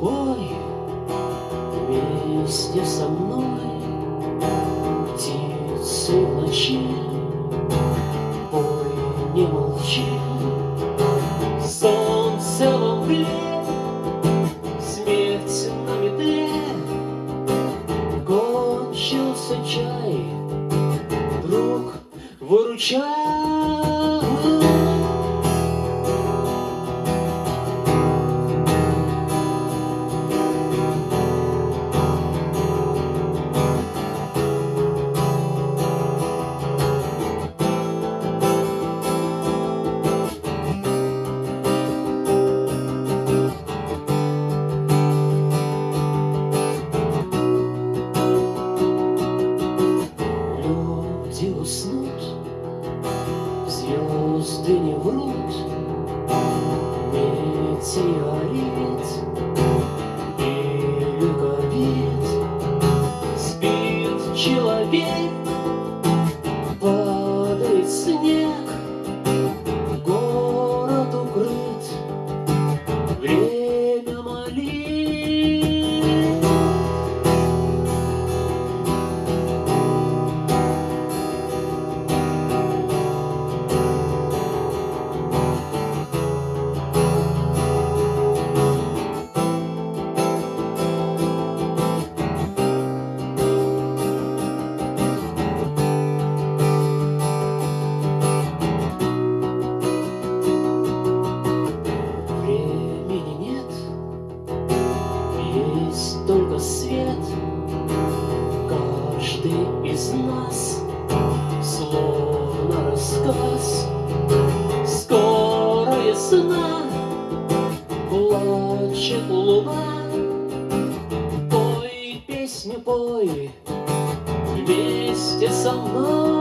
пой вместе со мной Птицы в ночи, пой, не молчи Солнце во мгле, смерть на метле Кончился чай, друг, выручай звезды не врут, Метеорит из нас словно рассказ. Скоро весна, плачет луна. Пой песню, пой вместе со мной.